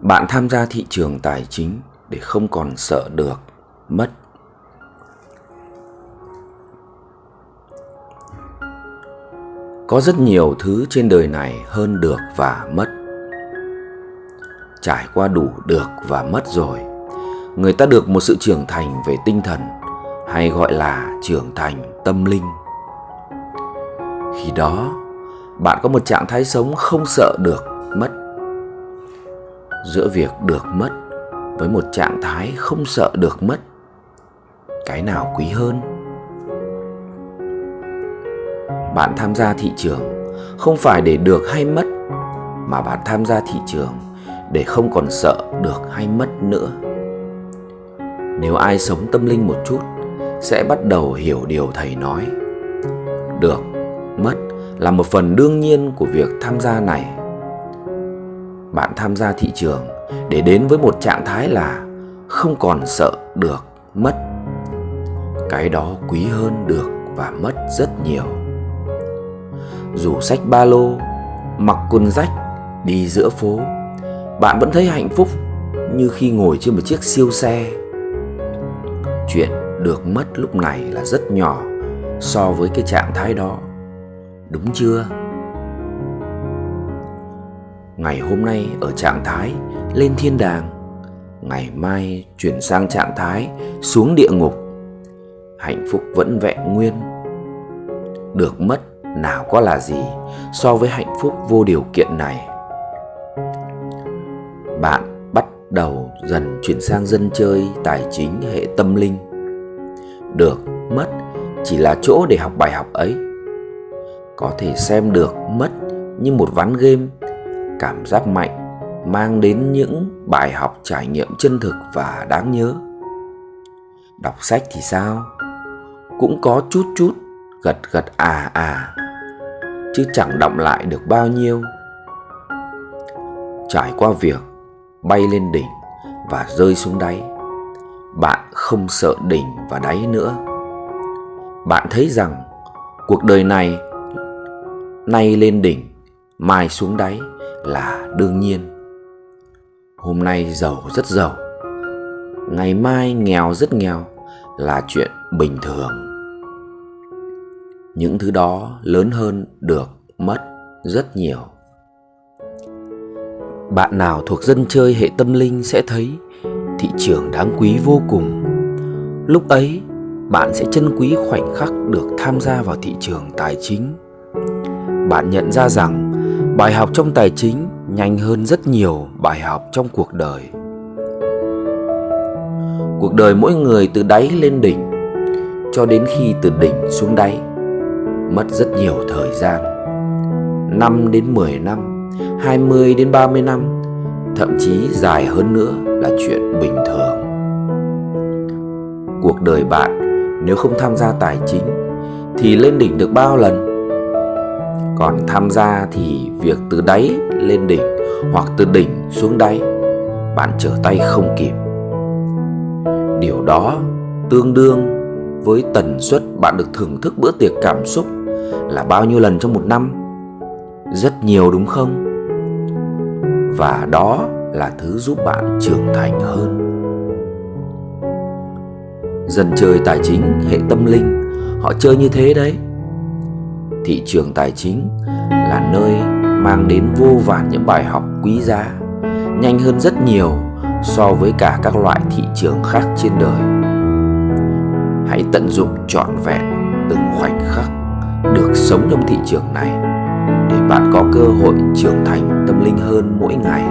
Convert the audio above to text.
Bạn tham gia thị trường tài chính để không còn sợ được mất. Có rất nhiều thứ trên đời này hơn được và mất. Trải qua đủ được và mất rồi, người ta được một sự trưởng thành về tinh thần hay gọi là trưởng thành tâm linh. Khi đó, bạn có một trạng thái sống không sợ được mất giữa việc được mất với một trạng thái không sợ được mất, cái nào quý hơn? Bạn tham gia thị trường không phải để được hay mất, mà bạn tham gia thị trường để không còn sợ được hay mất nữa. Nếu ai sống tâm linh một chút, sẽ bắt đầu hiểu điều thầy nói. Được, mất là một phần đương nhiên của việc tham gia này bạn tham gia thị trường để đến với một trạng thái là không còn sợ được mất. Cái đó quý hơn được và mất rất nhiều. Dù sách ba lô, mặc quần rách, đi giữa phố, bạn vẫn thấy hạnh phúc như khi ngồi trên một chiếc siêu xe. Chuyện được mất lúc này là rất nhỏ so với cái trạng thái đó. Đúng chưa? Ngày hôm nay ở trạng thái lên thiên đàng, ngày mai chuyển sang trạng thái xuống địa ngục. Hạnh phúc vẫn vẹn nguyên. Được mất, nào có là gì so với hạnh phúc vô điều kiện này? Bạn bắt đầu dần chuyển sang dân chơi, tài chính, hệ tâm linh. Được mất chỉ là chỗ để học bài học ấy. Có thể xem được mất như một ván game cảm giác mạnh, mang đến những bài học trải nghiệm chân thực và đáng nhớ. Đọc sách thì sao? Cũng có chút chút gật gật à à chứ chẳng động lại được bao nhiêu. Trải qua việc bay lên đỉnh và rơi xuống đáy, bạn không sợ đỉnh và đáy nữa. Bạn thấy rằng cuộc đời này, nay lên đỉnh, mai xuống đáy là đương nhiên. Hôm nay giàu rất giàu, ngày mai nghèo rất nghèo là chuyện bình thường. Những thứ đó lớn hơn được mất rất nhiều. Bạn nào thuộc dân chơi hệ tâm linh sẽ thấy thị trường đáng quý vô cùng. Lúc ấy, bạn sẽ trân quý khoảnh khắc được tham gia vào thị trường tài chính. Bạn nhận ra rằng bài học trong tài chính nhanh hơn rất nhiều bài học trong cuộc đời. Cuộc đời mỗi người từ đáy lên đỉnh, cho đến khi từ đỉnh xuống đáy, mất rất nhiều thời gian. 5 đến 10 năm 20 đến 30 năm, thậm chí dài hơn nữa là chuyện bình thường. Cuộc đời bạn nếu không tham gia tài chính thì lên đỉnh được bao lần? Còn tham gia thì việc từ đáy lên đỉnh hoặc từ đỉnh xuống đáy, bạn trở tay không kịp. Điều đó tương đương với tần suất bạn được thưởng thức bữa tiệc cảm xúc là bao nhiêu lần trong một năm? Rất nhiều đúng không? Và đó là thứ giúp bạn trưởng thành hơn. Dần chơi tài chính, hệ tâm linh, họ chơi như thế đấy thị trường tài chính là nơi mang đến vô vàn những bài học quý giá, nhanh hơn rất nhiều so với cả các loại thị trường khác trên đời. Hãy tận dụng trọn vẹn từng khoảnh khắc được sống trong thị trường này để bạn có cơ hội trưởng thành tâm linh hơn mỗi ngày.